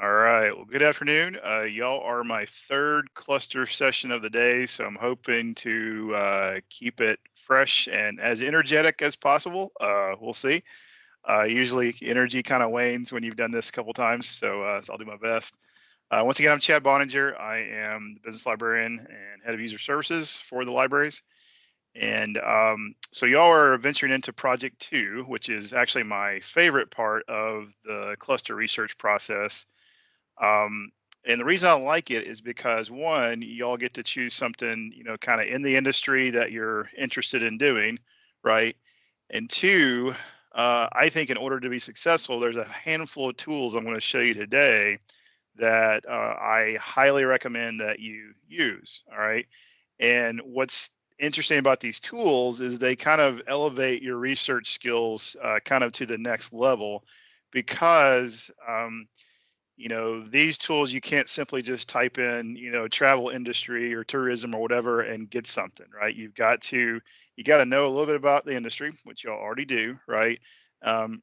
All right. Well, good afternoon. Uh, y'all are my third cluster session of the day, so I'm hoping to uh, keep it fresh and as energetic as possible. Uh, we'll see. Uh, usually, energy kind of wanes when you've done this a couple times, so, uh, so I'll do my best. Uh, once again, I'm Chad Boninger. I am the business librarian and head of user services for the libraries. And um, so y'all are venturing into project two, which is actually my favorite part of the cluster research process. Um, and the reason I like it is because one, y'all get to choose something, you know, kind of in the industry that you're interested in doing, right? And two, uh, I think in order to be successful, there's a handful of tools I'm going to show you today that uh, I highly recommend that you use. All right. And what's interesting about these tools is they kind of elevate your research skills uh, kind of to the next level because um, you know these tools you can't simply just type in you know travel industry or tourism or whatever and get something right? You've got to you got to know a little bit about the industry which y'all already do right? Um,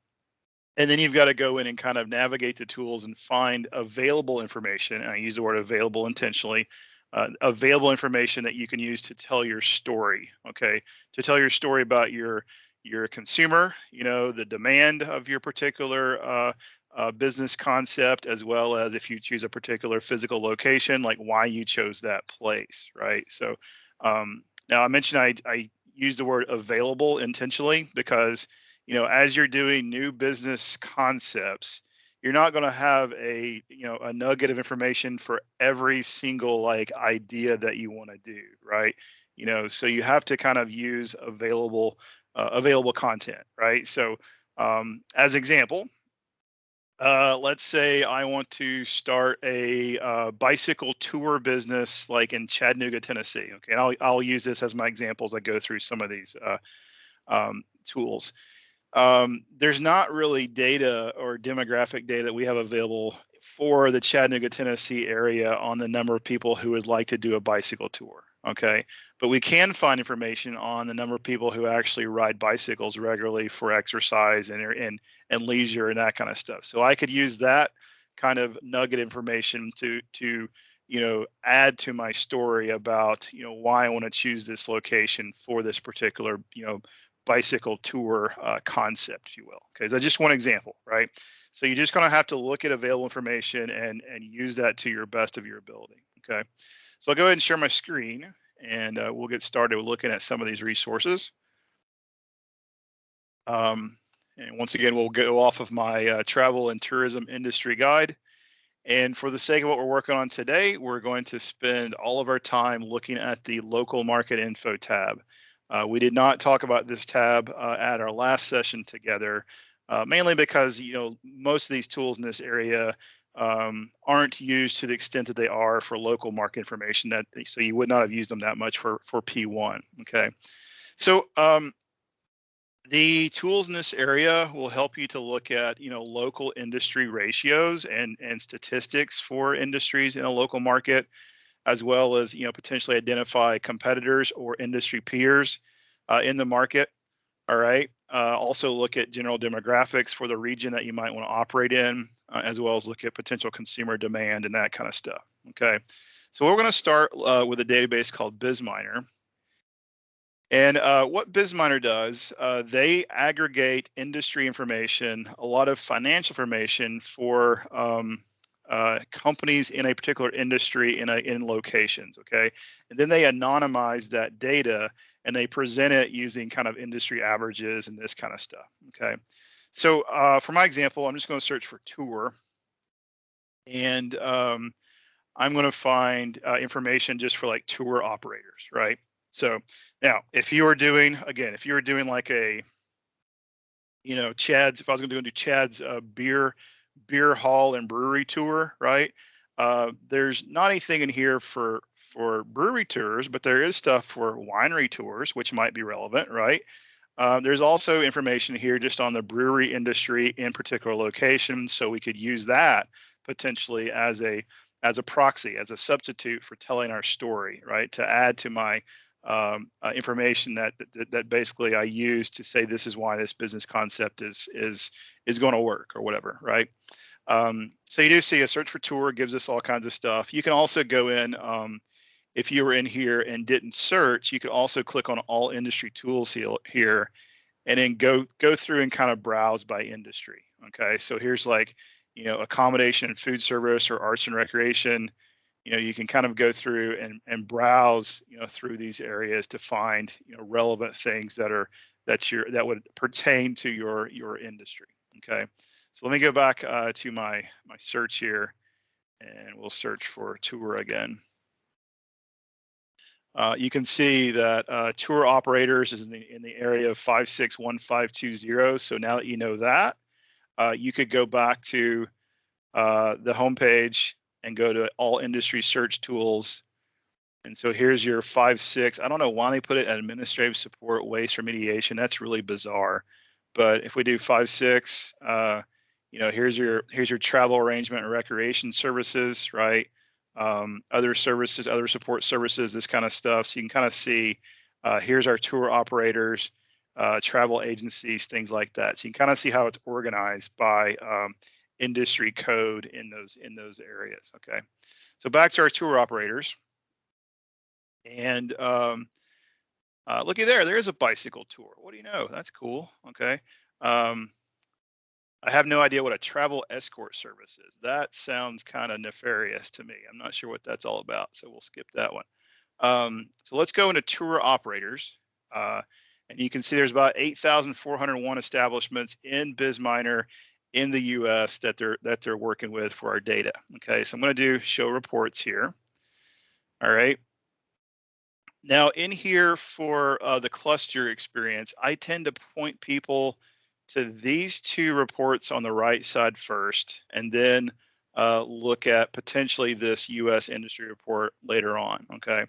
and then you've got to go in and kind of navigate the tools and find available information and i use the word available intentionally uh, available information that you can use to tell your story okay? To tell your story about your your consumer you know the demand of your particular uh, uh, business concept as well as if you choose a particular physical location like why you chose that place right? So um, now i mentioned I, I use the word available intentionally because you know as you're doing new business concepts you're not going to have a you know a nugget of information for every single like idea that you want to do right? You know so you have to kind of use available uh, available content right? So um, as example uh, let's say I want to start a uh, bicycle tour business like in Chattanooga, Tennessee. Okay, and I'll, I'll use this as my example as I go through some of these uh, um, tools um, there's not really data or demographic data that we have available for the Chattanooga, Tennessee area on the number of people who would like to do a bicycle tour. Okay, but we can find information on the number of people who actually ride bicycles regularly for exercise and and and leisure and that kind of stuff. So I could use that kind of nugget information to to you know add to my story about you know why I want to choose this location for this particular you know bicycle tour uh, concept, if you will. Okay, that's just one example, right? So you're just going to have to look at available information and and use that to your best of your ability. Okay, so I'll go ahead and share my screen, and uh, we'll get started looking at some of these resources. Um, and once again, we'll go off of my uh, travel and tourism industry guide. And for the sake of what we're working on today, we're going to spend all of our time looking at the local market info tab. Uh, we did not talk about this tab uh, at our last session together, uh, mainly because you know most of these tools in this area um, aren't used to the extent that they are for local market information. That so you would not have used them that much for for P1. Okay, so um, the tools in this area will help you to look at you know local industry ratios and and statistics for industries in a local market as well as you know potentially identify competitors or industry peers uh, in the market. All right. Uh, also look at general demographics for the region that you might want to operate in, uh, as well as look at potential consumer demand and that kind of stuff. Okay. So we're going to start uh, with a database called BizMiner. And uh, what BizMiner does, uh, they aggregate industry information, a lot of financial information for um, uh, companies in a particular industry in a in locations okay and then they anonymize that data and they present it using kind of industry averages and this kind of stuff okay? So uh, for my example i'm just going to search for tour. And um, i'm going to find uh, information just for like tour operators right? So now if you are doing again if you were doing like a you know chad's if i was going to do chad's uh, beer beer hall and brewery tour, right? Uh, there's not anything in here for for brewery tours, but there is stuff for winery tours, which might be relevant, right? Uh, there's also information here just on the brewery industry in particular locations, so we could use that potentially as a as a proxy, as a substitute for telling our story, right? To add to my um, uh, information that, that, that basically I use to say this is why this business concept is is is going to work or whatever, right? Um, so you do see a search for tour gives us all kinds of stuff. You can also go in, um, if you were in here and didn't search, you could also click on all industry tools here and then go go through and kind of browse by industry. Okay, so here's like, you know, accommodation and food service or arts and recreation. You know, you can kind of go through and, and browse, you know, through these areas to find, you know, relevant things that are that your that would pertain to your your industry. Okay. So let me go back uh, to my, my search here and we'll search for tour again. Uh, you can see that uh, tour operators is in the, in the area of 561520. So now that you know that, uh, you could go back to uh, the homepage and go to all industry search tools. And so here's your five, six. I don't know why they put it at administrative support, waste remediation. That's really bizarre. But if we do five, six, uh, you know, here's your here's your travel arrangement and recreation services, right? Um, other services, other support services, this kind of stuff. So you can kind of see, uh, here's our tour operators, uh, travel agencies, things like that. So you can kind of see how it's organized by um, industry code in those in those areas. Okay, so back to our tour operators, and um, uh, looky there, there is a bicycle tour. What do you know? That's cool. Okay. Um, I have no idea what a travel escort service is. That sounds kind of nefarious to me. I'm not sure what that's all about, so we'll skip that one. Um, so let's go into tour operators. Uh, and you can see there's about 8,401 establishments in BizMiner in the US that they're that they're working with for our data. Okay, so I'm going to do show reports here. All right. Now in here for uh, the cluster experience, I tend to point people to these two reports on the right side first, and then uh, look at potentially this U.S. industry report later on. Okay.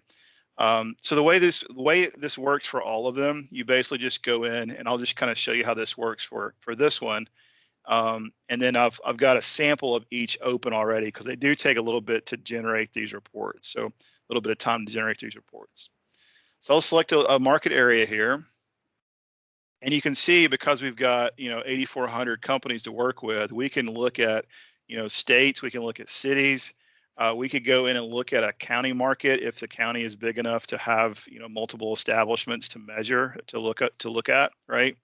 Um, so the way this the way this works for all of them, you basically just go in, and I'll just kind of show you how this works for for this one. Um, and then I've I've got a sample of each open already because they do take a little bit to generate these reports. So a little bit of time to generate these reports. So I'll select a, a market area here. And you can see because we've got, you know, 8,400 companies to work with, we can look at, you know, states, we can look at cities. Uh, we could go in and look at a county market if the county is big enough to have, you know, multiple establishments to measure, to look at, to look at, right?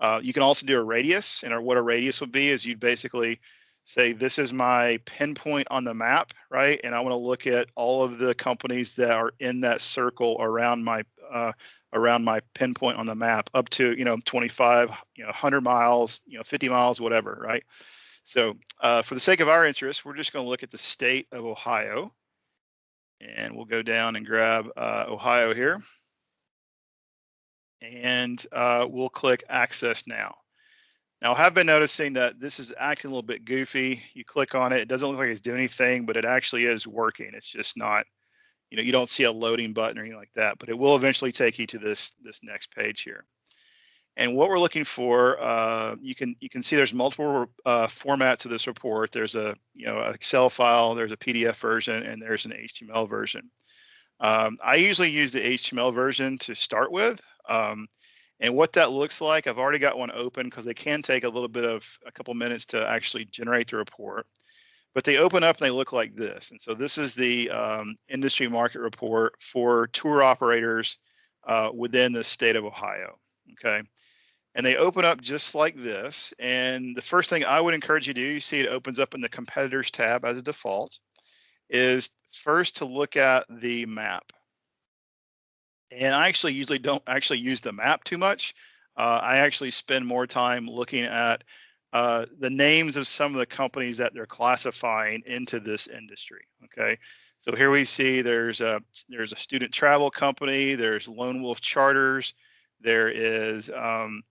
Uh, you can also do a radius, and what a radius would be is you'd basically say this is my pinpoint on the map, right? And I want to look at all of the companies that are in that circle around my uh, around my pinpoint on the map up to, you know, 25, you know, 100 miles, you know, 50 miles, whatever, right? So uh, for the sake of our interest, we're just going to look at the state of Ohio. And we'll go down and grab uh, Ohio here. And uh, we'll click Access Now. Now, I have been noticing that this is acting a little bit goofy. You click on it, it doesn't look like it's doing anything, but it actually is working. It's just not you know, you don't see a loading button or anything like that, but it will eventually take you to this this next page here. And what we're looking for, uh, you can you can see there's multiple uh, formats of this report. There's a you know Excel file, there's a PDF version, and there's an HTML version. Um, I usually use the HTML version to start with. Um, and what that looks like, I've already got one open because they can take a little bit of a couple minutes to actually generate the report but they open up and they look like this. And so this is the um, industry market report for tour operators uh, within the state of Ohio. Okay. And they open up just like this. And the first thing I would encourage you to do, you see it opens up in the competitors tab as a default, is first to look at the map. And I actually usually don't actually use the map too much. Uh, I actually spend more time looking at uh, the names of some of the companies that they're classifying into this industry. Okay, so here we see there's a there's a student travel company, there's Lone Wolf Charters, there is um,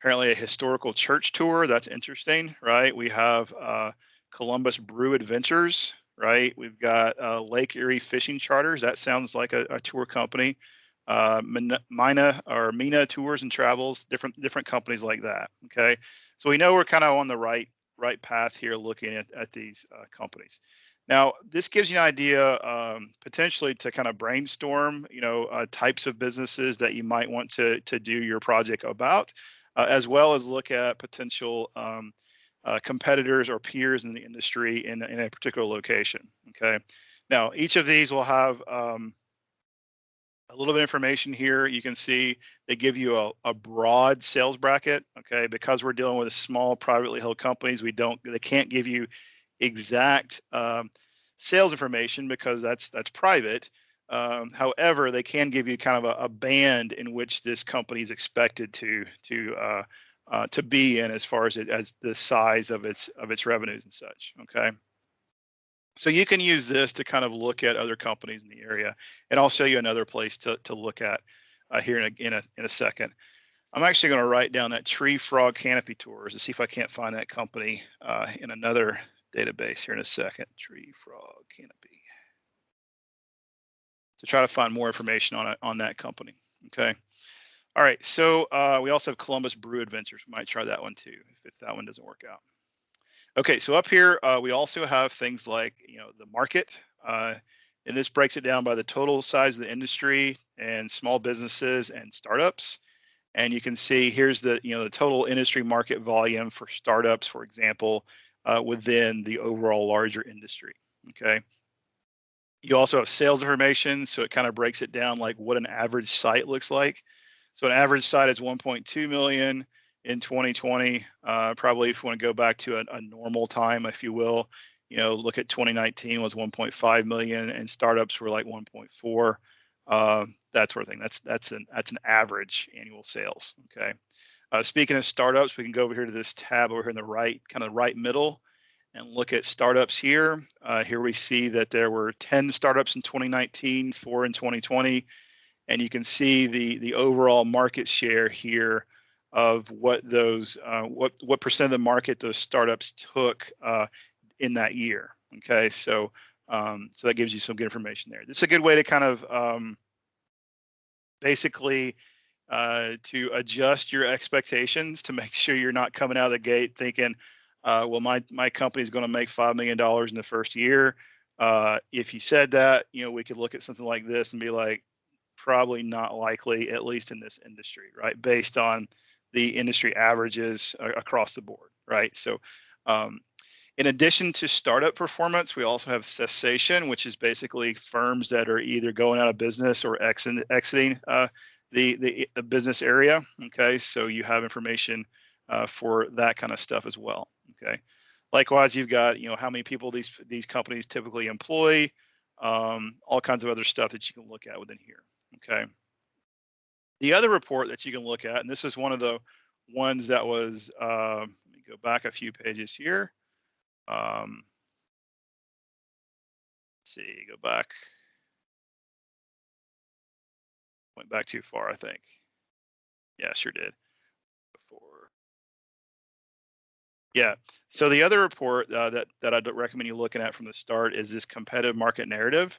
apparently a historical church tour. That's interesting, right? We have uh, Columbus Brew Adventures, right? We've got uh, Lake Erie Fishing Charters. That sounds like a, a tour company. Uh, Mina or Mina Tours and Travels, different different companies like that. Okay, so we know we're kind of on the right right path here, looking at at these uh, companies. Now, this gives you an idea um, potentially to kind of brainstorm, you know, uh, types of businesses that you might want to to do your project about, uh, as well as look at potential um, uh, competitors or peers in the industry in, in a particular location. Okay. Now, each of these will have um, a little bit of information here. You can see they give you a, a broad sales bracket. Okay. Because we're dealing with small privately held companies, we don't, they can't give you exact um, sales information because that's that's private. Um, however, they can give you kind of a, a, band in which this company is expected to to uh, uh, to be in as far as it as the size of its of its revenues and such. Okay. So you can use this to kind of look at other companies in the area, and I'll show you another place to to look at uh, here in a, in a in a second. I'm actually going to write down that tree frog canopy tours to see if I can't find that company uh, in another database here in a second. Tree frog canopy. To try to find more information on it on that company. Okay. All right. So uh, we also have Columbus Brew Adventures. We might try that one too if, if that one doesn't work out. Okay. So up here uh, we also have things like you know the market. Uh, and this breaks it down by the total size of the industry and small businesses and startups. And you can see here's the you know the total industry market volume for startups, for example, uh, within the overall larger industry. Okay. You also have sales information, so it kind of breaks it down like what an average site looks like. So an average site is 1.2 million in 2020. Uh, probably if you want to go back to a, a, normal time, if you will, you know, look at 2019 was 1.5 million, and startups were like 1.4. Uh, that sort of thing. That's that's an that's an average annual sales. Okay. Uh, speaking of startups, we can go over here to this tab over here in the right, kind of right middle, and look at startups here. Uh, here we see that there were 10 startups in 2019, four in 2020, and you can see the the overall market share here of what those uh, what what percent of the market those startups took uh, in that year. Okay, so um, so that gives you some good information there. Is a good way to kind of um, basically uh, to adjust your expectations to make sure you're not coming out of the gate thinking, uh, well, my my company is going to make five million dollars in the first year. Uh, if you said that, you know, we could look at something like this and be like, probably not likely, at least in this industry, right? Based on the industry averages across the board, right? So, um, in addition to startup performance, we also have cessation, which is basically firms that are either going out of business or exiting uh, the, the business area. Okay, so you have information uh, for that kind of stuff as well. Okay, likewise, you've got you know how many people these these companies typically employ, um, all kinds of other stuff that you can look at within here. Okay. The other report that you can look at, and this is one of the ones that was, uh, let me go back a few pages here. Um, let's see, go back Went back too far, I think. Yeah, sure did. Before. Yeah. So the other report uh, that that I'd recommend you looking at from the start is this competitive market narrative.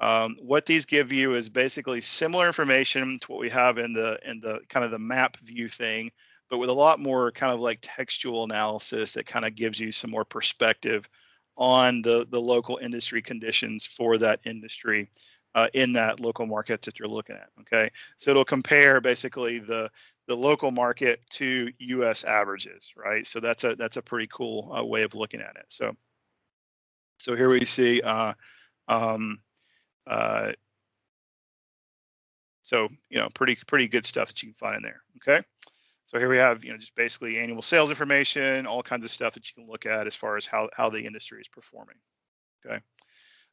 Um, what these give you is basically similar information to what we have in the in the kind of the map view thing, but with a lot more kind of like textual analysis that kind of gives you some more perspective on the the local industry conditions for that industry uh, in that local market that you're looking at. Okay, so it'll compare basically the the local market to U.S. averages, right? So that's a that's a pretty cool uh, way of looking at it. So so here we see. Uh, um, uh, so you know, pretty pretty good stuff that you can find in there. Okay. So here we have, you know, just basically annual sales information, all kinds of stuff that you can look at as far as how, how the industry is performing. Okay.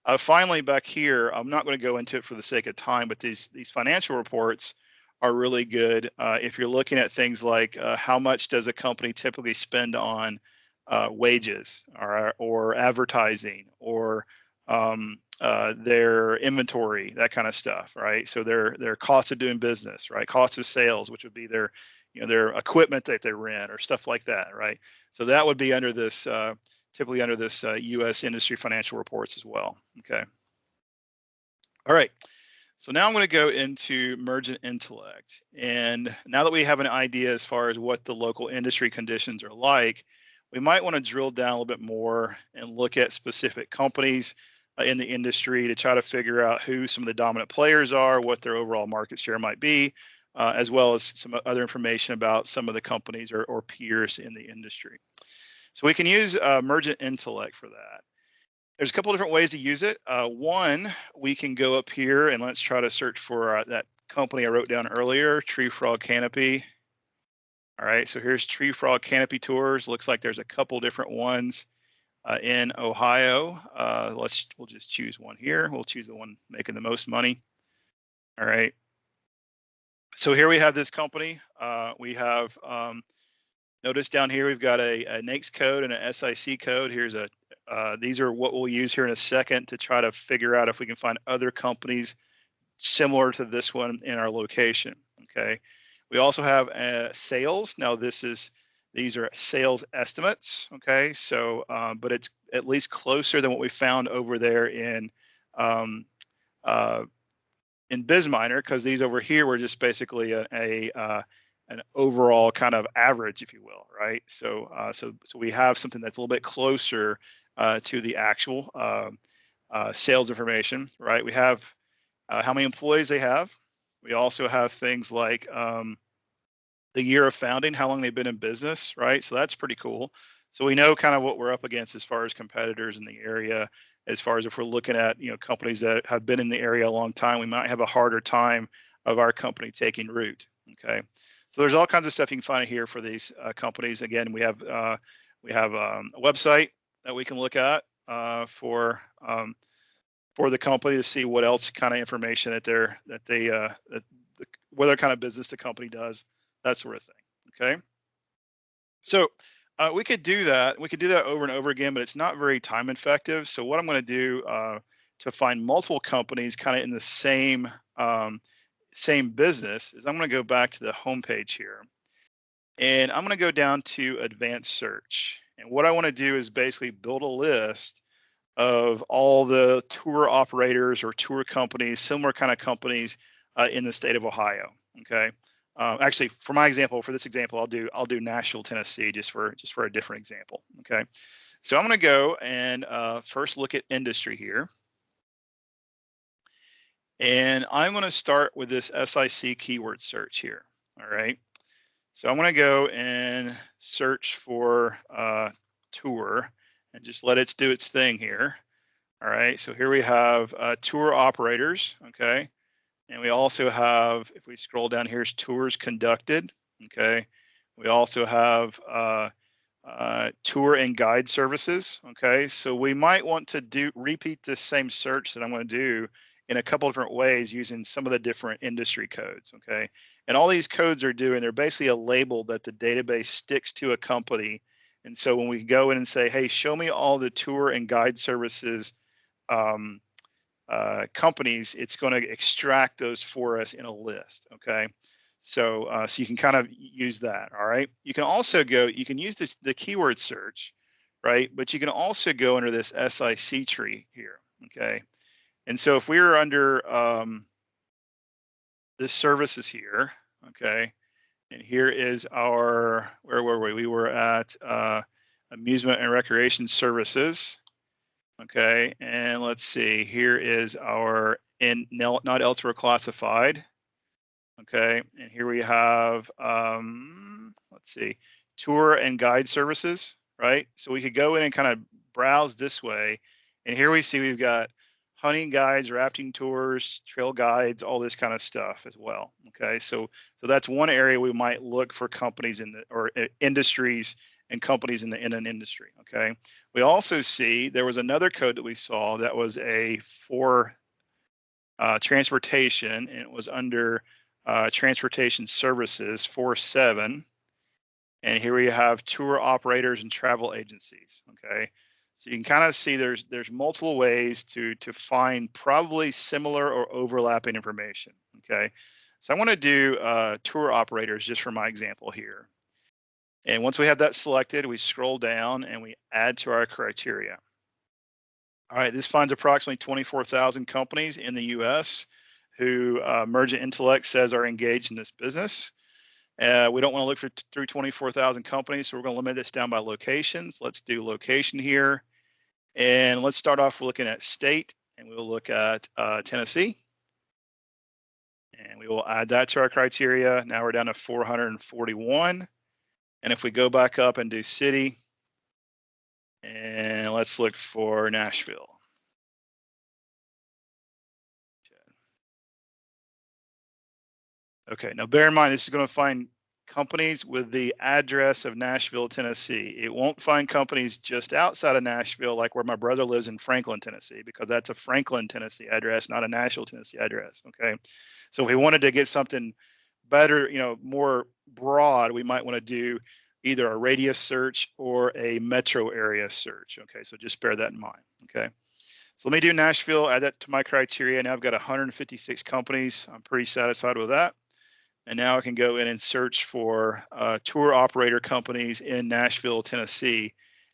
Uh, finally, back here, I'm not going to go into it for the sake of time, but these these financial reports are really good uh, if you're looking at things like uh, how much does a company typically spend on uh, wages or or advertising or um, uh, their inventory, that kind of stuff, right? So their their cost of doing business, right? Cost of sales, which would be their you know their equipment that they rent or stuff like that, right? So that would be under this uh, typically under this uh, U.S. industry financial reports as well. Okay. All right. So now I'm going to go into Mergent Intellect. And now that we have an idea as far as what the local industry conditions are like, we might want to drill down a little bit more and look at specific companies in the industry to try to figure out who some of the dominant players are, what their overall market share might be, uh, as well as some other information about some of the companies or, or peers in the industry. So we can use uh, Mergent Intellect for that. There's a couple different ways to use it. Uh, one, we can go up here and let's try to search for uh, that company I wrote down earlier, Tree Frog Canopy. All right, so here's Tree Frog Canopy Tours. Looks like there's a couple different ones uh, in Ohio. Uh, let's we'll just choose one here. We'll choose the one making the most money. All right. So here we have this company. Uh, we have um, notice down here we've got a, a NAICS code and an SIC code. Here's a uh, these are what we'll use here in a second to try to figure out if we can find other companies similar to this one in our location. Okay. We also have uh, sales. Now this is these are sales estimates. Okay. So, uh, but it's at least closer than what we found over there in um, uh, in BizMiner because these over here were just basically a, a uh, an overall kind of average, if you will, right? So, uh, so, so we have something that's a little bit closer uh, to the actual uh, sales information, right? We have how many employees they have. We also have things like um, the year of founding, how long they've been in business, right? So that's pretty cool. So we know kind of what we're up against as far as competitors in the area. As far as if we're looking at you know companies that have been in the area a long time, we might have a harder time of our company taking root. Okay, so there's all kinds of stuff you can find here for these uh, companies. Again, we have uh, we have um, a website that we can look at uh, for um, for the company to see what else kind of information that they're that they uh, that the, what other kind of business the company does, that sort of thing. Okay, so uh, we could do that. We could do that over and over again, but it's not very time effective. So what I'm going to do uh, to find multiple companies kind of in the same um, same business is I'm going to go back to the home page here, and I'm going to go down to advanced search. And what I want to do is basically build a list of all the tour operators or tour companies, similar kind of companies uh, in the state of Ohio. Okay. Uh, actually, for my example, for this example, I'll do I'll do Nashville, Tennessee, just for just for a different example. Okay, so I'm going to go and uh, first look at industry here, and I'm going to start with this SIC keyword search here. All right, so I'm going to go and search for uh, tour and just let it do its thing here. All right, so here we have uh, tour operators. Okay. And we also have, if we scroll down, here's tours conducted. Okay. We also have uh, uh, tour and guide services. Okay. So we might want to do repeat this same search that I'm going to do in a couple different ways using some of the different industry codes. Okay. And all these codes are doing, they're basically a label that the database sticks to a company. And so when we go in and say, hey, show me all the tour and guide services um, uh, companies, it's going to extract those for us in a list. Okay. So, uh, so you can kind of use that. All right. You can also go, you can use this, the keyword search, right? But you can also go under this SIC tree here. Okay. And so if we were under um, this services here, okay, and here is our, where were we? We were at uh, amusement and recreation services. Okay, and let's see, here is our in not elsewhere classified. Okay, and here we have, um, let's see, tour and guide services, right? So we could go in and kind of browse this way. And here we see we've got hunting guides, rafting tours, trail guides, all this kind of stuff as well. Okay, so so that's one area we might look for companies in the or uh, industries and companies in the in an industry. Okay. We also see there was another code that we saw that was a for uh, transportation, and it was under uh, transportation services four seven. And here we have tour operators and travel agencies. Okay. So you can kind of see there's there's multiple ways to to find probably similar or overlapping information. Okay. So I want to do uh, tour operators just for my example here. And once we have that selected, we scroll down and we add to our criteria. All right, this finds approximately 24,000 companies in the US who uh, Mergent Intellect says are engaged in this business. Uh, we don't want to look for through 24,000 companies, so we're going to limit this down by locations. Let's do location here. And let's start off looking at state, and we'll look at uh, Tennessee. And we will add that to our criteria. Now we're down to 441. And if we go back up and do city, And let's look for Nashville. Okay, now bear in mind, this is going to find companies with the address of Nashville, Tennessee. It won't find companies just outside of Nashville, like where my brother lives in Franklin, Tennessee, because that's a Franklin, Tennessee address, not a Nashville, Tennessee address. Okay, so if we wanted to get something better, you know, more broad, we might want to do either a radius search or a metro area search. Okay, so just bear that in mind. Okay. So let me do Nashville, add that to my criteria. Now I've got 156 companies. I'm pretty satisfied with that. And now I can go in and search for uh, tour operator companies in Nashville, Tennessee,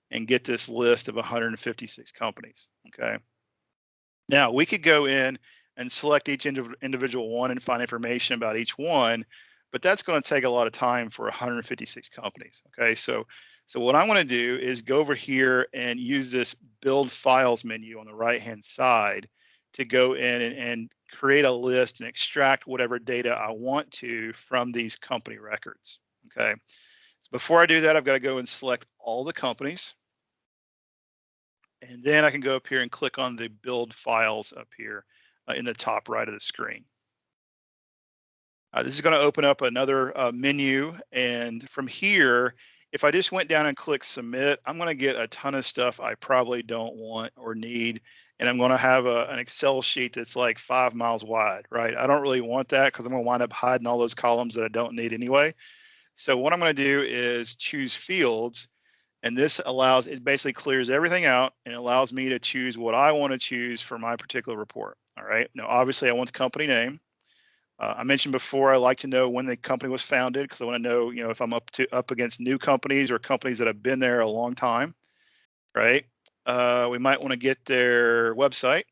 and get this list of 156 companies. Okay. Now we could go in and select each individual one and find information about each one, but that's going to take a lot of time for 156 companies. Okay. So, so what I want to do is go over here and use this build files menu on the right hand side to go in and, and create a list and extract whatever data I want to from these company records. Okay. So before I do that, I've got to go and select all the companies. And then I can go up here and click on the build files up here in the top right of the screen. Uh, this is going to open up another uh, menu. And from here, if I just went down and click submit, I'm going to get a ton of stuff I probably don't want or need. And I'm going to have a, an Excel sheet that's like five miles wide, right? I don't really want that because I'm going to wind up hiding all those columns that I don't need anyway. So what I'm going to do is choose fields. And this allows, it basically clears everything out and allows me to choose what I want to choose for my particular report. All right. Now, obviously, I want the company name. Uh, I mentioned before I like to know when the company was founded because I want to know, you know, if I'm up to up against new companies or companies that have been there a long time, right? Uh, we might want to get their website.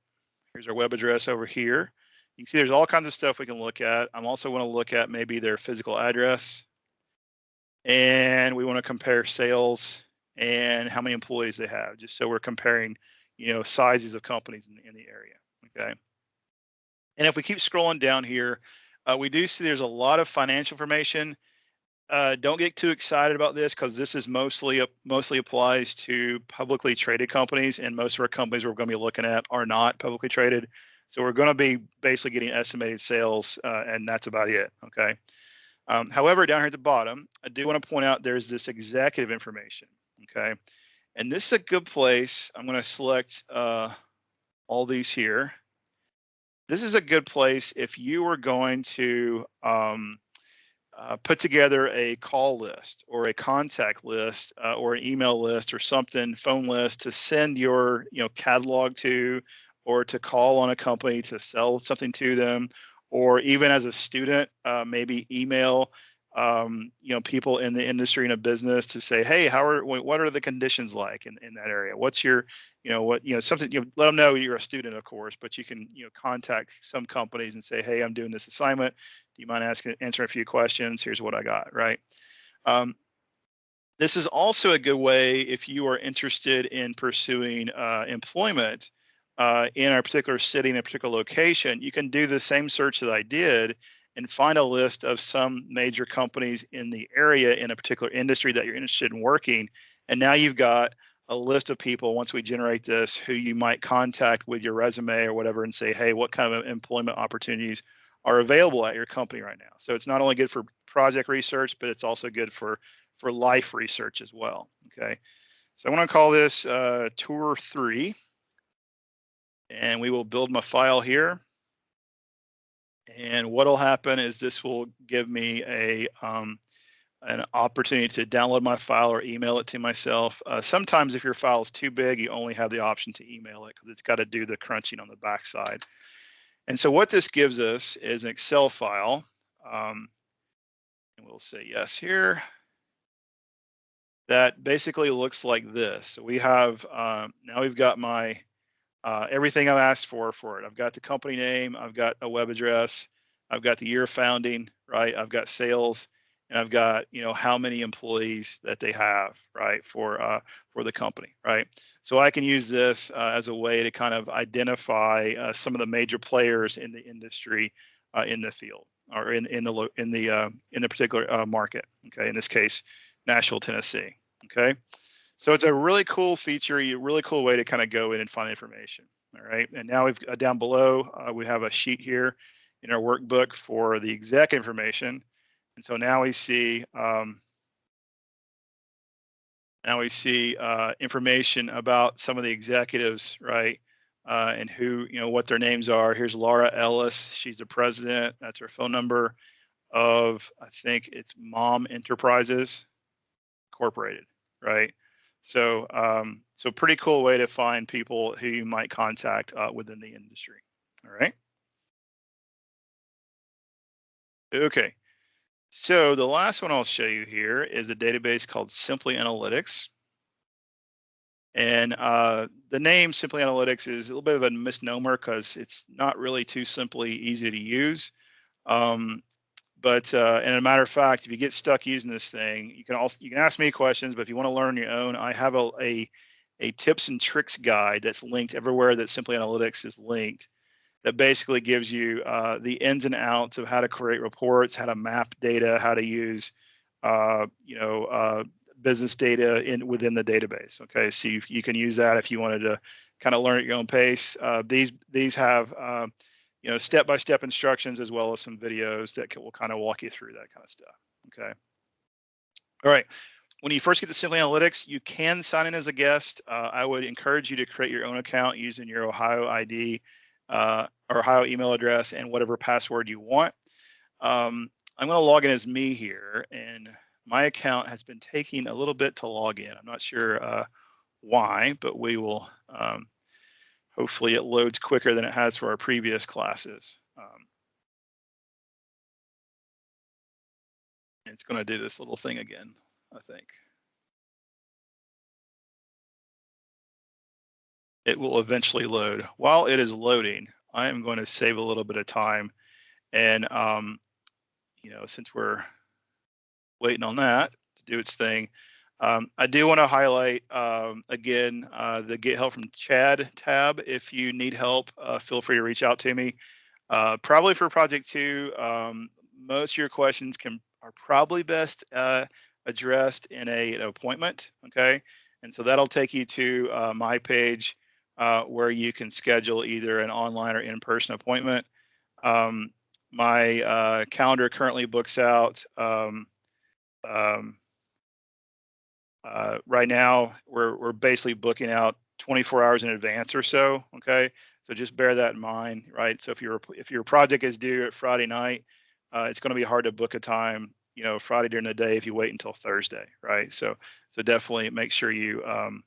Here's our web address over here. You can see there's all kinds of stuff we can look at. I'm also want to look at maybe their physical address, and we want to compare sales and how many employees they have, just so we're comparing, you know, sizes of companies in, in the area. Okay. And if we keep scrolling down here, uh, we do see there's a lot of financial information. Uh, don't get too excited about this because this is mostly mostly applies to publicly traded companies, and most of our companies we're going to be looking at are not publicly traded. So we're going to be basically getting estimated sales, uh, and that's about it. Okay. Um, however, down here at the bottom, I do want to point out there's this executive information. Okay, and this is a good place. I'm going to select uh, all these here this is a good place if you were going to um, uh, put together a call list or a contact list uh, or an email list or something, phone list to send your you know catalog to, or to call on a company to sell something to them, or even as a student, uh, maybe email um, you know, people in the industry and a business to say, hey, how are what are the conditions like in, in that area? What's your, you know, what you know, something you know, let them know you're a student, of course, but you can you know contact some companies and say, hey, I'm doing this assignment. Do you mind asking answering a few questions? Here's what I got, right? Um, this is also a good way if you are interested in pursuing uh, employment uh, in a particular city in a particular location. You can do the same search that I did and find a list of some major companies in the area in a particular industry that you're interested in working. And now you've got a list of people once we generate this who you might contact with your resume or whatever and say, hey, what kind of employment opportunities are available at your company right now? So it's not only good for project research, but it's also good for for life research as well. Okay. So I want to call this uh, tour three. And we will build my file here. And what'll happen is this will give me a um, an opportunity to download my file or email it to myself. Uh, sometimes if your file is too big, you only have the option to email it because it's got to do the crunching on the backside. And so what this gives us is an Excel file. Um, and we'll say yes here. That basically looks like this. So we have, um, now we've got my uh, everything I've asked for for it. I've got the company name, I've got a web address, I've got the year of founding, right? I've got sales, and I've got you know how many employees that they have, right, for uh, for the company, right? So I can use this uh, as a way to kind of identify uh, some of the major players in the industry uh, in the field or in in the in the uh, in the particular market. Okay, in this case, Nashville, Tennessee. Okay. So it's a really cool feature, a really cool way to kind of go in and find information. All right, and now we've uh, down below, uh, we have a sheet here in our workbook for the exec information. And so now we see, um, now we see uh, information about some of the executives, right? Uh, and who, you know, what their names are. Here's Laura Ellis. She's the president. That's her phone number of, I think it's Mom Enterprises Incorporated, right? So, um, so pretty cool way to find people who you might contact uh, within the industry. All right. Okay. So the last one I'll show you here is a database called Simply Analytics. And uh, the name Simply Analytics is a little bit of a misnomer because it's not really too simply easy to use. Um, but uh, and a matter of fact, if you get stuck using this thing, you can also you can ask me questions. But if you want to learn your own, I have a, a a tips and tricks guide that's linked everywhere that Simply Analytics is linked. That basically gives you uh, the ins and outs of how to create reports, how to map data, how to use uh, you know uh, business data in within the database. Okay, so you, you can use that if you wanted to kind of learn at your own pace. Uh, these these have uh, you know, step-by-step instructions as well as some videos that will kind of walk you through that kind of stuff. Okay. All right. When you first get to Simply Analytics, you can sign in as a guest. Uh, I would encourage you to create your own account using your Ohio ID uh, or Ohio email address and whatever password you want. Um, I'm going to log in as me here, and my account has been taking a little bit to log in. I'm not sure uh, why, but we will um, hopefully it loads quicker than it has for our previous classes. Um, it's going to do this little thing again, I think. It will eventually load. While it is loading, I am going to save a little bit of time. And, um, you know, since we're waiting on that to do its thing, um, I do want to highlight um, again uh, the Get Help from Chad tab. If you need help, uh, feel free to reach out to me. Uh, probably for Project 2, um, most of your questions can are probably best uh, addressed in a, an appointment, okay? And so that'll take you to uh, my page uh, where you can schedule either an online or in-person appointment. Um, my calendar currently books out um, um, uh, right now, we're we're basically booking out 24 hours in advance or so. Okay, so just bear that in mind, right? So if your if your project is due at Friday night, uh, it's going to be hard to book a time, you know, Friday during the day if you wait until Thursday, right? So so definitely make sure you um,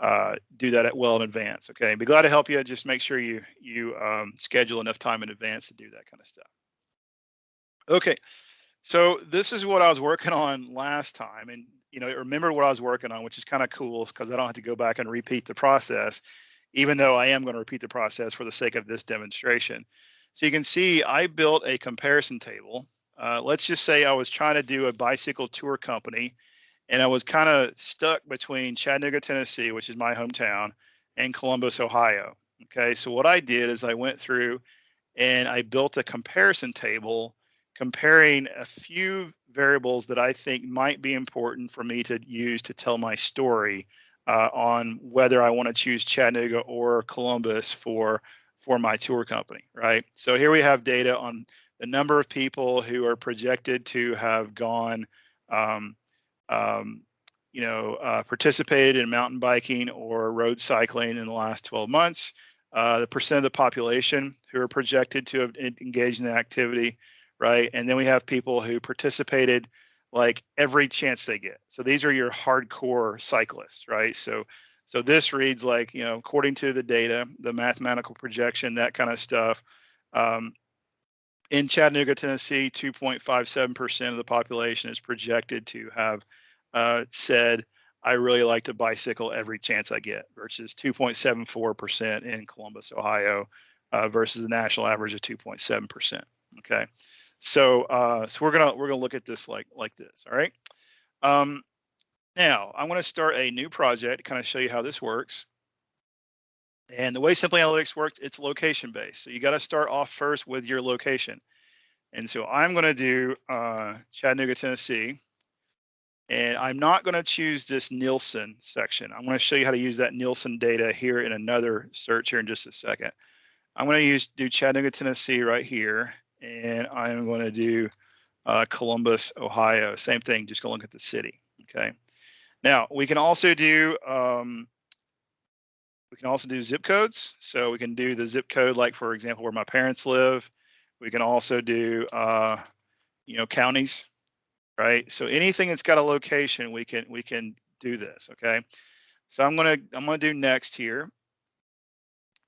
uh, do that well in advance. Okay, be glad to help you. Just make sure you you um, schedule enough time in advance to do that kind of stuff. Okay, so this is what I was working on last time, and you know, remember what I was working on, which is kind of cool because I don't have to go back and repeat the process, even though I am going to repeat the process for the sake of this demonstration. So you can see I built a comparison table. Uh, let's just say I was trying to do a bicycle tour company and I was kind of stuck between Chattanooga, Tennessee, which is my hometown, and Columbus, Ohio. Okay, so what I did is I went through and I built a comparison table comparing a few variables that I think might be important for me to use to tell my story uh, on whether I want to choose Chattanooga or Columbus for for my tour company, right? So here we have data on the number of people who are projected to have gone, um, um, you know, uh, participated in mountain biking or road cycling in the last 12 months, uh, the percent of the population who are projected to have engaged in the activity, right? And then we have people who participated like every chance they get. So these are your hardcore cyclists, right? So so this reads like, you know, according to the data, the mathematical projection, that kind of stuff. Um, in Chattanooga, Tennessee, 2.57% of the population is projected to have uh, said, I really like to bicycle every chance I get, versus 2.74% in Columbus, Ohio, uh, versus the national average of 2.7%. Okay. So uh, so we're gonna we're gonna look at this like like this. All right. Um, now I'm to start a new project kind of show you how this works. And the way Simply Analytics works, it's location based. So you got to start off first with your location. And so I'm going to do uh, Chattanooga, Tennessee. And I'm not going to choose this Nielsen section. I'm going to show you how to use that Nielsen data here in another search here in just a second. I'm going to use do Chattanooga, Tennessee right here, and I'm going to do uh, Columbus, Ohio. Same thing, just go look at the city. Okay. Now we can also do um, we can also do zip codes. So we can do the zip code, like for example, where my parents live. We can also do uh, you know counties, right? So anything that's got a location, we can we can do this. Okay. So I'm gonna I'm gonna do next here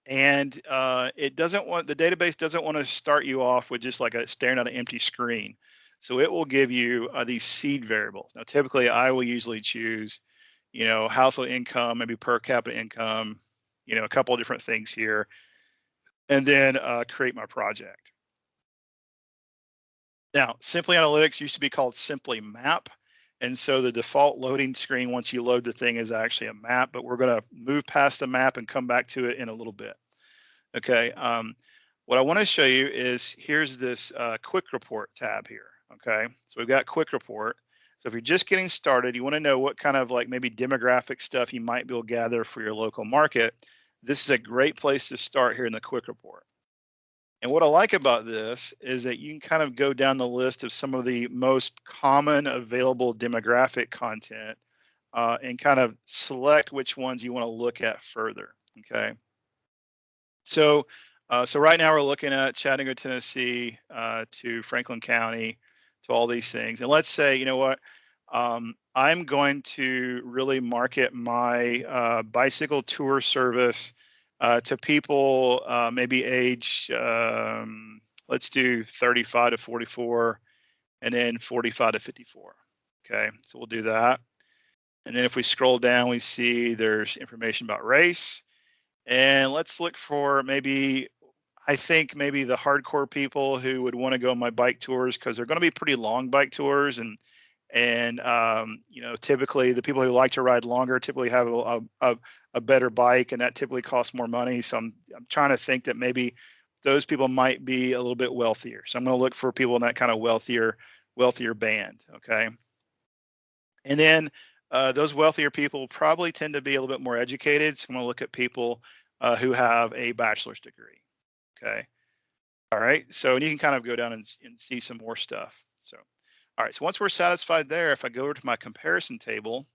and uh, it doesn't want the database doesn't want to start you off with just like a staring at an empty screen. So it will give you uh, these seed variables. Now, typically, I will usually choose, you know, household income, maybe per capita income, you know, a couple of different things here, and then uh, create my project. Now, Simply Analytics used to be called Simply Map. And so the default loading screen, once you load the thing, is actually a map, but we're going to move past the map and come back to it in a little bit. Okay. Um, what I want to show you is here's this uh, quick report tab here. Okay. So we've got quick report. So if you're just getting started, you want to know what kind of like maybe demographic stuff you might be able to gather for your local market. This is a great place to start here in the quick report. And what I like about this is that you can kind of go down the list of some of the most common available demographic content uh, and kind of select which ones you want to look at further. Okay. So, uh, so right now we're looking at Chattanooga, Tennessee uh, to Franklin County to all these things. And let's say, you know what, um, I'm going to really market my uh, bicycle tour service uh, to people uh, maybe age, um, let's do 35 to 44, and then 45 to 54. Okay, so we'll do that. And then if we scroll down, we see there's information about race. And let's look for maybe, I think maybe the hardcore people who would want to go on my bike tours because they're going to be pretty long bike tours and and um, you know typically the people who like to ride longer typically have a, a, a, better bike and that typically costs more money. So I'm, I'm trying to think that maybe those people might be a little bit wealthier. So i'm going to look for people in that kind of wealthier wealthier band okay? And then uh, those wealthier people probably tend to be a little bit more educated. So i'm going to look at people uh, who have a bachelor's degree okay? All right so and you can kind of go down and, and see some more stuff so all right, so once we're satisfied there, if I go over to my comparison table,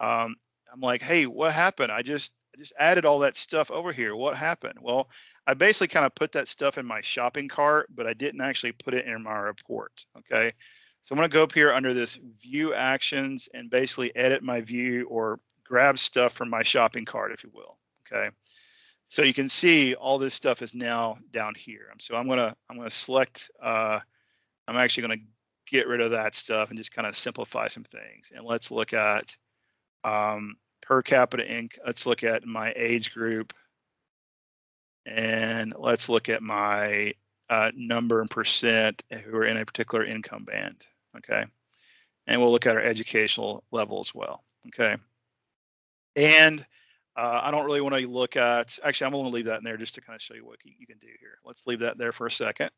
um, I'm like, hey, what happened? I just I just added all that stuff over here. What happened? Well, I basically kind of put that stuff in my shopping cart, but I didn't actually put it in my report. Okay. So I'm going to go up here under this view actions and basically edit my view or grab stuff from my shopping cart, if you will. Okay. So you can see all this stuff is now down here. So I'm going to, I'm going to select, uh, I'm actually going to get rid of that stuff and just kind of simplify some things. And let's look at um, per capita inc. Let's look at my age group. And let's look at my uh, number and percent who are in a particular income band. Okay. And we'll look at our educational level as well. Okay. And uh, I don't really want to look at, actually, I'm going to leave that in there just to kind of show you what you can do here. Let's leave that there for a second.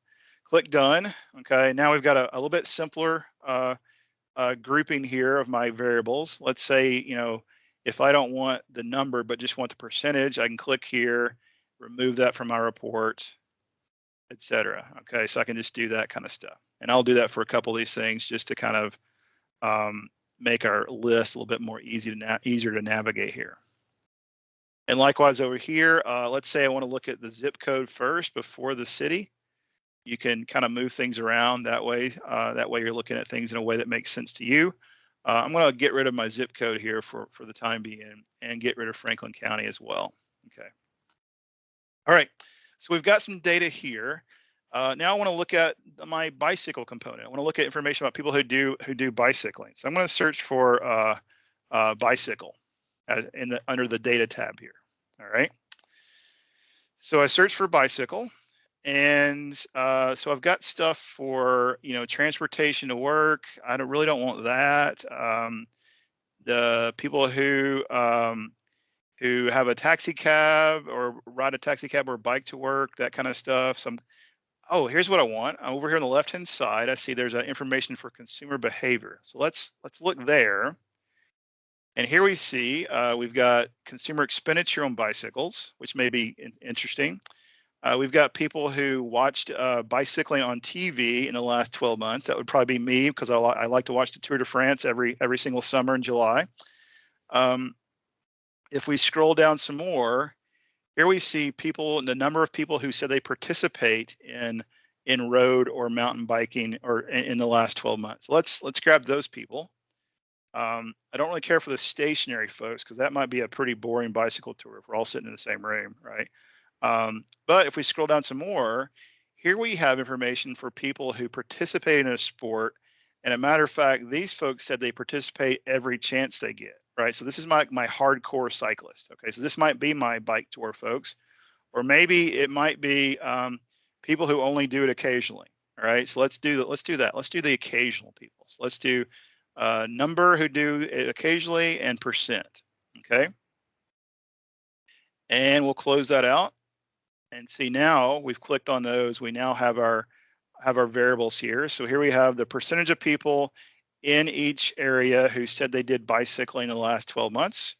Click done. Okay, now we've got a, a little bit simpler uh, uh, grouping here of my variables. Let's say, you know, if I don't want the number, but just want the percentage, I can click here, remove that from my report, etc. Okay, so I can just do that kind of stuff. And I'll do that for a couple of these things just to kind of um, make our list a little bit more easy to easier to navigate here. And likewise over here, uh, let's say I want to look at the zip code first before the city you can kind of move things around that way. Uh, that way you're looking at things in a way that makes sense to you. Uh, I'm going to get rid of my zip code here for, for the time being and get rid of Franklin County as well. Okay. All right. So we've got some data here. Uh, now I want to look at my bicycle component. I want to look at information about people who do who do bicycling. So I'm going to search for uh, uh, bicycle in the under the data tab here. All right. So I search for bicycle and uh, so I've got stuff for you know transportation to work. I don't really don't want that. Um, the people who um, who have a taxi cab or ride a taxi cab or bike to work, that kind of stuff. Some oh, here's what I want. I'm Over here on the left-hand side, I see there's information for consumer behavior. So let's let's look there. And here we see uh, we've got consumer expenditure on bicycles, which may be in interesting. Uh, we've got people who watched uh, bicycling on TV in the last 12 months. That would probably be me because I, li I, like to watch the Tour de France every every single summer in July. Um, if we scroll down some more, here we see people, the number of people who said they participate in in road or mountain biking or in, in the last 12 months. Let's let's grab those people. Um, I don't really care for the stationary folks because that might be a pretty boring bicycle tour if we're all sitting in the same room, right? Um, but if we scroll down some more, here we have information for people who participate in a sport. And a matter of fact, these folks said they participate every chance they get, right? So this is my, my hardcore cyclist. Okay, so this might be my bike tour folks, or maybe it might be um, people who only do it occasionally. All right, so let's do that. Let's do that. Let's do the occasional people. So let's do uh, number who do it occasionally and percent. Okay. And we'll close that out and see now we've clicked on those. We now have our have our variables here. So here we have the percentage of people in each area who said they did bicycling in the last 12 months.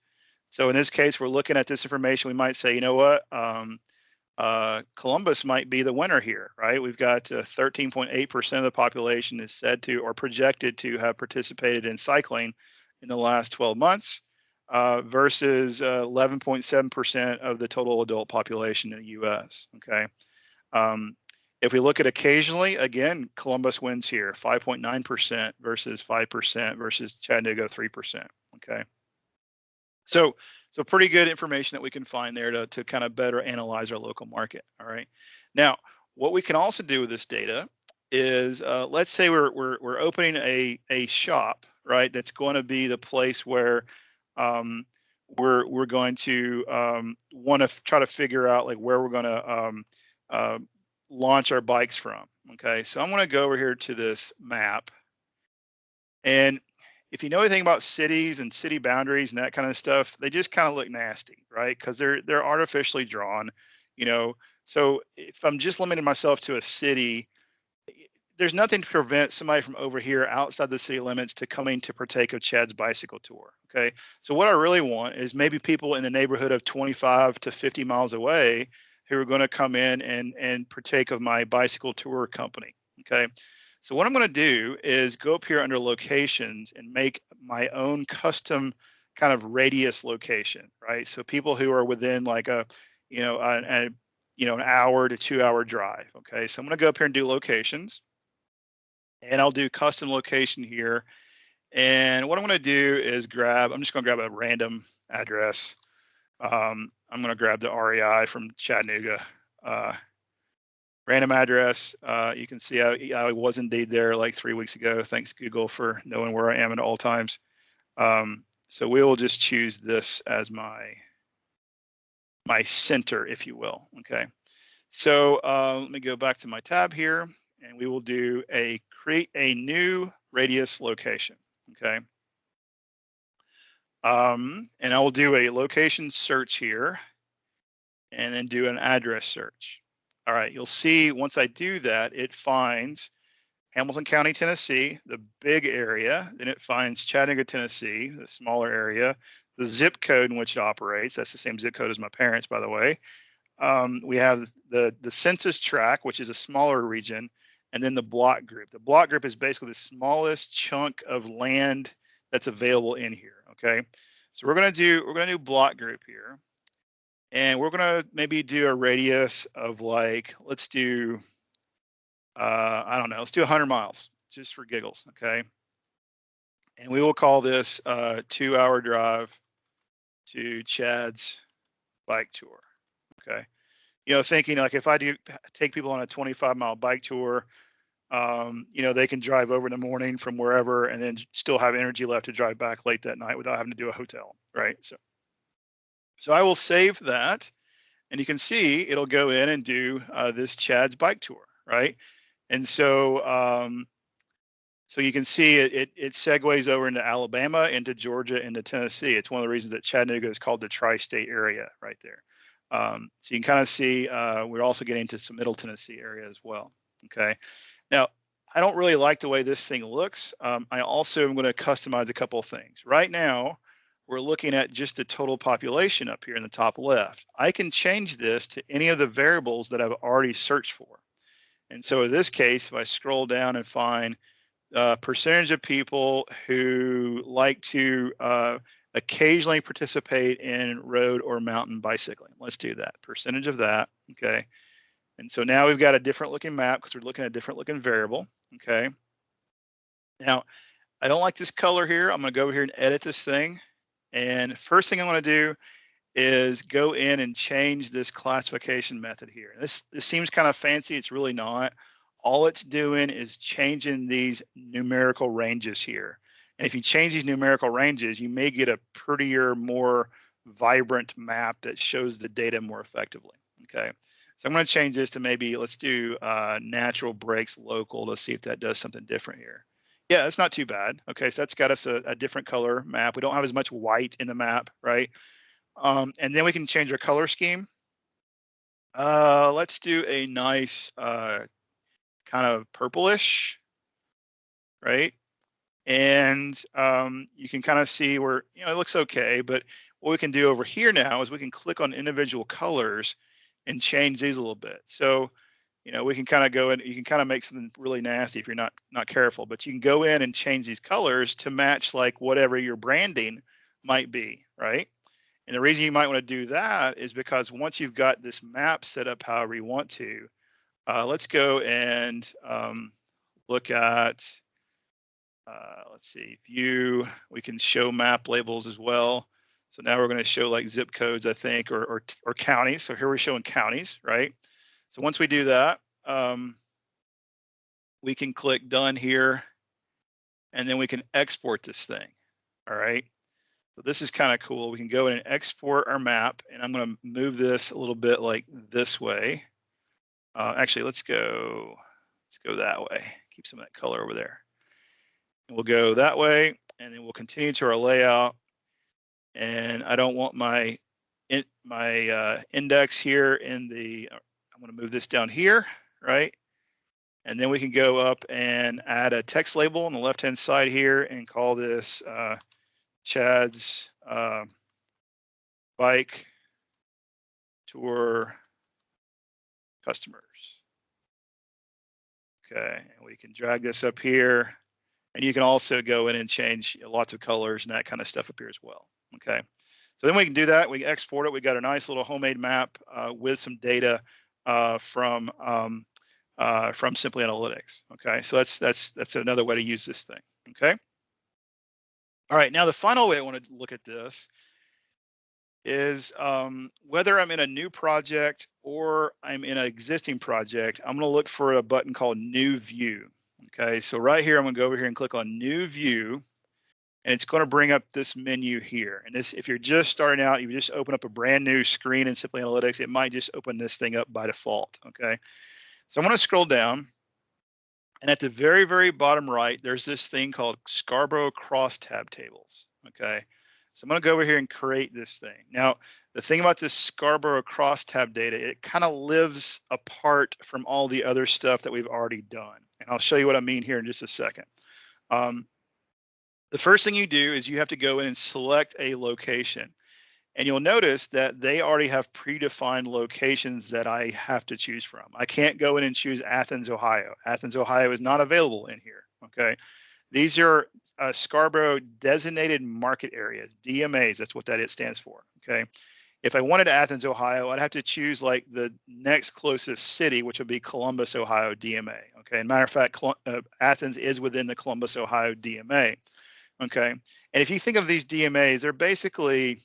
So in this case, we're looking at this information. We might say, you know what, um, uh, Columbus might be the winner here, right? We've got 13.8% uh, of the population is said to or projected to have participated in cycling in the last 12 months uh, versus 11.7% uh, of the total adult population in the US. Okay. Um, if we look at occasionally, again, Columbus wins here 5.9% versus 5% versus Chattanooga 3%. Okay. So, so pretty good information that we can find there to, to kind of better analyze our local market. All right. Now, what we can also do with this data is uh, let's say we're, we're, we're opening a, a shop, right? That's going to be the place where um, we're we're going to um, want to try to figure out like where we're going to um, uh, launch our bikes from. Okay, so I'm going to go over here to this map, and if you know anything about cities and city boundaries and that kind of stuff, they just kind of look nasty, right? Because they're they're artificially drawn, you know. So if I'm just limiting myself to a city, there's nothing to prevent somebody from over here outside the city limits to coming to partake of Chad's bicycle tour. Okay. So what I really want is maybe people in the neighborhood of 25 to 50 miles away who are going to come in and and partake of my bicycle tour company. Okay. So what I'm going to do is go up here under locations and make my own custom kind of radius location, right? So people who are within like a, you know, a, a you know, an hour to two hour drive. Okay. So I'm going to go up here and do locations and I'll do custom location here. And what I'm going to do is grab, I'm just going to grab a random address. Um, I'm going to grab the REI from Chattanooga. Uh, random address. Uh, you can see I, I, was indeed there like three weeks ago. Thanks Google for knowing where I am at all times. Um, so we will just choose this as my my center, if you will. Okay. So uh, let me go back to my tab here and we will do a create a new radius location, okay? Um, and I will do a location search here and then do an address search. All right, you'll see once I do that, it finds Hamilton County, Tennessee, the big area. Then it finds Chattanooga, Tennessee, the smaller area, the zip code in which it operates. That's the same zip code as my parents, by the way. Um, we have the, the census tract, which is a smaller region, and then the block group. The block group is basically the smallest chunk of land that's available in here. Okay, so we're gonna do we're gonna do block group here, and we're gonna maybe do a radius of like let's do uh, I don't know let's do 100 miles just for giggles. Okay, and we will call this a two-hour drive to Chad's bike tour. Okay you know, thinking like if I do take people on a 25 mile bike tour, um, you know, they can drive over in the morning from wherever and then still have energy left to drive back late that night without having to do a hotel, right? So, so I will save that, and you can see it'll go in and do uh, this Chad's bike tour, right? And so, um, so you can see it, it, it segues over into Alabama, into Georgia, into Tennessee. It's one of the reasons that Chattanooga is called the tri-state area right there. Um, so you can kind of see uh, we're also getting to some Middle Tennessee area as well. Okay. Now, I don't really like the way this thing looks. Um, I also am going to customize a couple of things. Right now, we're looking at just the total population up here in the top left. I can change this to any of the variables that I've already searched for. And so in this case, if I scroll down and find uh, percentage of people who like to uh, occasionally participate in road or mountain bicycling. Let's do that. Percentage of that. Okay. And so now we've got a different looking map because we're looking at a different looking variable. Okay. Now, I don't like this color here. I'm going to go over here and edit this thing. And first thing I want to do is go in and change this classification method here. This, this seems kind of fancy. It's really not. All it's doing is changing these numerical ranges here. And if you change these numerical ranges, you may get a prettier, more vibrant map that shows the data more effectively. Okay. So I'm going to change this to maybe let's do uh, natural breaks local to see if that does something different here. Yeah, it's not too bad. Okay, so that's got us a, a different color map. We don't have as much white in the map, right? Um, and then we can change our color scheme. Uh, let's do a nice uh, kind of purplish, right? And um, you can kind of see where, you know, it looks okay, but what we can do over here now is we can click on individual colors and change these a little bit. So, you know, we can kind of go in, you can kind of make something really nasty if you're not not careful, but you can go in and change these colors to match like whatever your branding might be, right? And the reason you might want to do that is because once you've got this map set up however you want to, uh, let's go and um, look at, uh, let's see, view, we can show map labels as well. So now we're going to show like zip codes, I think, or, or, or counties. So here we're showing counties, right? So once we do that, um, we can click done here, and then we can export this thing. All right. So this is kind of cool. We can go in and export our map, and I'm going to move this a little bit like this way. Uh, actually, let's go. Let's go that way. Keep some of that color over there. We'll go that way, and then we'll continue to our layout and I don't want my in, my uh, index here in the, I'm going to move this down here, right? And then we can go up and add a text label on the left-hand side here and call this uh, Chad's uh, bike tour customers. Okay, and we can drag this up here. And you can also go in and change lots of colors and that kind of stuff up here as well. Okay, so then we can do that. We export it. We got a nice little homemade map uh, with some data uh, from um, uh, from Simply Analytics. Okay, so that's that's that's another way to use this thing. Okay. All right, now the final way I want to look at this is um, whether I'm in a new project or I'm in an existing project, I'm going to look for a button called New View. Okay, so right here, I'm going to go over here and click on New View and it's going to bring up this menu here. And this, if you're just starting out, you just open up a brand new screen in Simply Analytics, it might just open this thing up by default, okay? So I'm going to scroll down, and at the very, very bottom right, there's this thing called Scarborough Crosstab Tables, okay? So I'm going to go over here and create this thing. Now, the thing about this Scarborough Crosstab data, it kind of lives apart from all the other stuff that we've already done. And I'll show you what I mean here in just a second. Um, the first thing you do is you have to go in and select a location. And you'll notice that they already have predefined locations that I have to choose from. I can't go in and choose Athens, Ohio. Athens, Ohio is not available in here, okay? These are uh, Scarborough designated market areas, DMAs, that's what that it stands for, okay? If I wanted Athens, Ohio, I'd have to choose like the next closest city, which would be Columbus, Ohio DMA, okay? And matter of fact, uh, Athens is within the Columbus, Ohio DMA. Okay. And if you think of these DMAs, they're basically,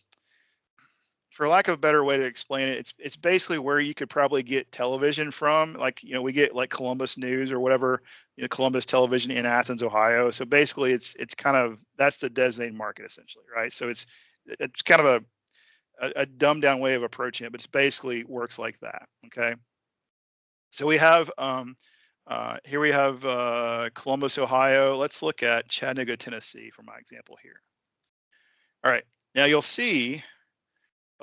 for lack of a better way to explain it, it's it's basically where you could probably get television from. Like, you know, we get like Columbus News or whatever, you know, Columbus Television in Athens, Ohio. So basically it's it's kind of that's the designated market essentially, right? So it's it's kind of a a, a dumbed down way of approaching it, but it's basically works like that. Okay. So we have um, uh, here we have uh, Columbus, Ohio. Let's look at Chattanooga, Tennessee for my example here. All right, now you'll see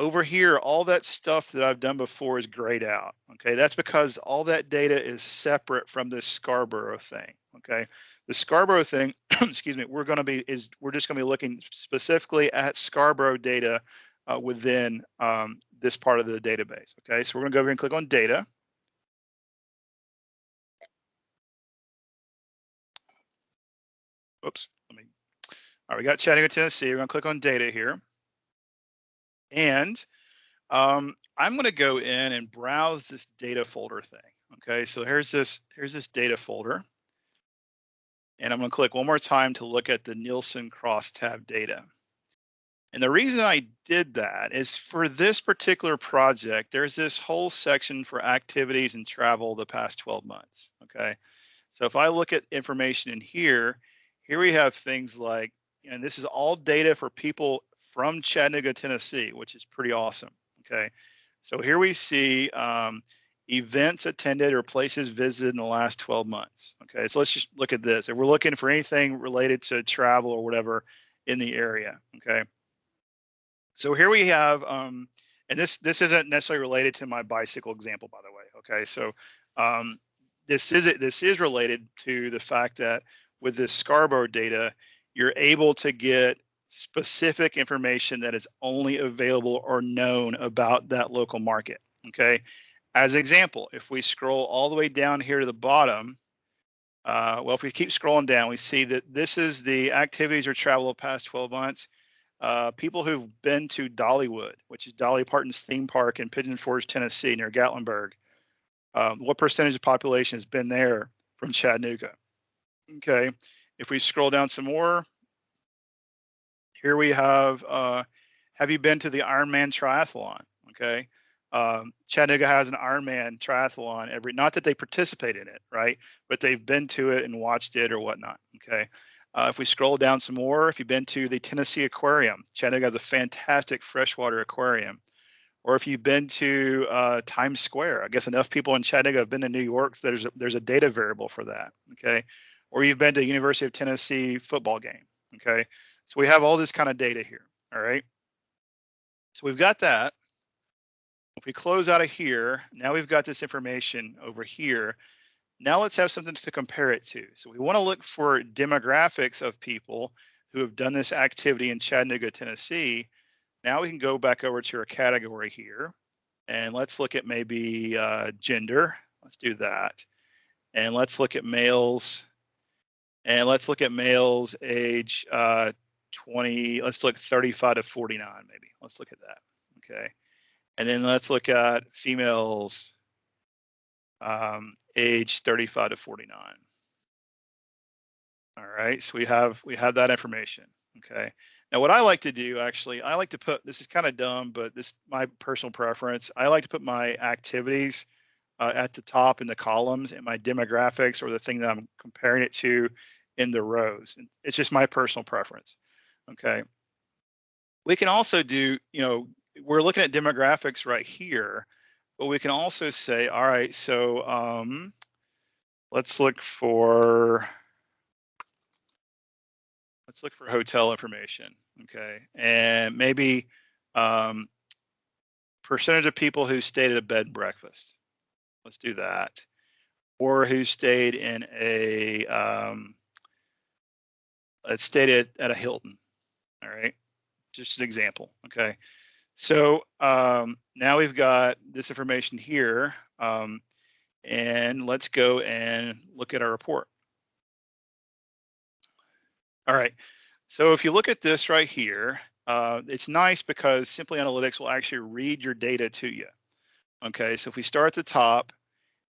Over here, all that stuff that I've done before is grayed out. Okay, that's because all that data is separate from this Scarborough thing. Okay, the Scarborough thing, excuse me, we're going to be is we're just going to be looking specifically at Scarborough data uh, within um, this part of the database. Okay, so we're going to go over and click on data. Oops, let me. All right, we got Chattanooga, Tennessee. We're going to click on data here. And um, I'm going to go in and browse this data folder thing. Okay, so here's this here's this data folder. And I'm going to click one more time to look at the Nielsen crosstab data. And the reason I did that is for this particular project, there's this whole section for activities and travel the past 12 months. Okay. So if I look at information in here, here we have things like, and this is all data for people from Chattanooga, Tennessee, which is pretty awesome. Okay. So here we see um, events attended or places visited in the last 12 months. Okay. So let's just look at this. If we're looking for anything related to travel or whatever in the area. Okay. So here we have, um, and this this isn't necessarily related to my bicycle example, by the way. Okay. So um, this is this is related to the fact that with this Scarborough data, you're able to get specific information that is only available or known about that local market. Okay. As example, if we scroll all the way down here to the bottom, uh, well, if we keep scrolling down, we see that this is the activities or travel the past 12 months. Uh, people who've been to Dollywood, which is Dolly Parton's theme park in Pigeon Forge, Tennessee, near Gatlinburg. Um, what percentage of population has been there from Chattanooga? Okay, if we scroll down some more, here we have, uh, have you been to the Ironman triathlon? Okay. Um, Chattanooga has an Ironman triathlon every, not that they participate in it, right? But they've been to it and watched it or whatnot. Okay. Uh, if we scroll down some more, if you've been to the Tennessee Aquarium, Chattanooga has a fantastic freshwater aquarium. Or if you've been to uh, Times Square, I guess enough people in Chattanooga have been to New York, so there's a, there's a data variable for that. Okay. Or you've been to University of Tennessee football game. Okay. So we have all this kind of data here, all right? So we've got that. If we close out of here, now we've got this information over here. Now let's have something to compare it to. So we want to look for demographics of people who have done this activity in Chattanooga, Tennessee. Now we can go back over to our category here and let's look at maybe uh, gender. Let's do that. And let's look at males and let's look at males age uh, 20, let's look 35 to 49, maybe. Let's look at that. Okay. And then let's look at females um, age 35 to 49. All right, so we have we have that information. Okay. Now what I like to do actually, I like to put this is kind of dumb, but this my personal preference. I like to put my activities uh, at the top in the columns and my demographics or the thing that I'm comparing it to in the rows. It's just my personal preference. Okay. We can also do, you know, we're looking at demographics right here, but we can also say, all right, so um, let's look for, let's look for hotel information, okay? And maybe um, percentage of people who stayed at a bed and breakfast. Let's do that. Or who stayed in a, um, let's stayed at, at a Hilton. All right, just an example. Okay, so um, now we've got this information here, um, and let's go and look at our report. All right, so if you look at this right here, uh, it's nice because Simply Analytics will actually read your data to you. Okay, so if we start at the top,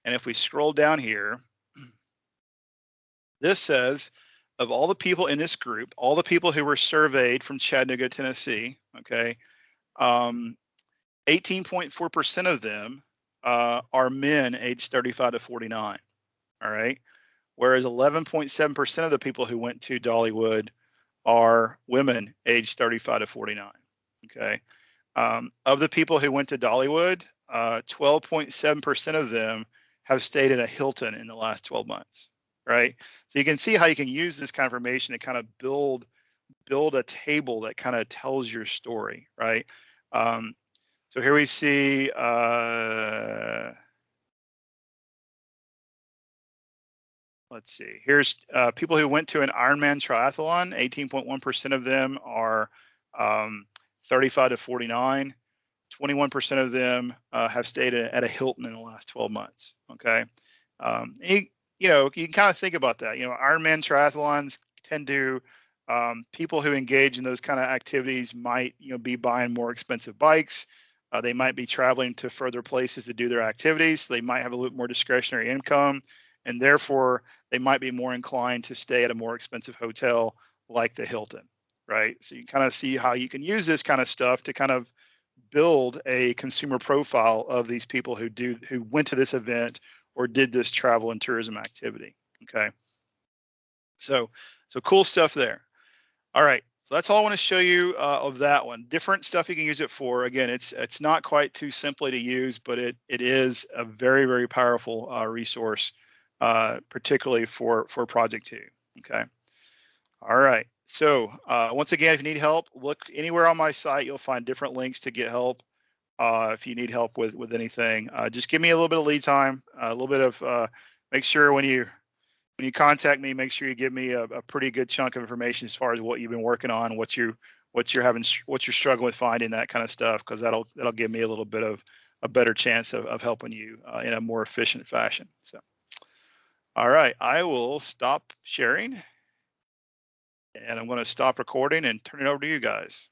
and if we scroll down here, this says of all the people in this group, all the people who were surveyed from Chattanooga, Tennessee, okay, 18.4% um, of them uh, are men aged 35 to 49. All right. Whereas 11.7% of the people who went to Dollywood are women aged 35 to 49. Okay. Um, of the people who went to Dollywood, 12.7% uh, of them have stayed in a Hilton in the last 12 months right? So you can see how you can use this confirmation to kind of build build a table that kind of tells your story, right? Um, So here we see, uh, let's see, here's uh, people who went to an Ironman triathlon, 18.1% of them are um, 35 to 49. 21% of them uh, have stayed at a Hilton in the last 12 months. Okay. Um, you know, you can kind of think about that. You know, Ironman triathlons tend to, um, people who engage in those kind of activities might, you know, be buying more expensive bikes. Uh, they might be traveling to further places to do their activities. They might have a little more discretionary income, and therefore they might be more inclined to stay at a more expensive hotel like the Hilton, right? So you kind of see how you can use this kind of stuff to kind of build a consumer profile of these people who do who went to this event or did this travel and tourism activity. Okay. So so cool stuff there. All right. So that's all I want to show you uh, of that one. Different stuff you can use it for. Again, it's it's not quite too simply to use, but it it is a very very powerful uh, resource, uh, particularly for for Project Two. Okay. All right. So uh, once again, if you need help, look anywhere on my site. You'll find different links to get help. Uh, if you need help with with anything, uh, just give me a little bit of lead time, a little bit of. make sure when you when you contact me, make sure you give me a, a, pretty good chunk of information as far as what you've been working on, what you what you're having, what you're struggling with finding, that kind of stuff, because that'll that'll give me a little bit of a better chance of, of helping you uh, in a more efficient fashion. So, all right, I will stop sharing, and I'm going to stop recording and turn it over to you guys.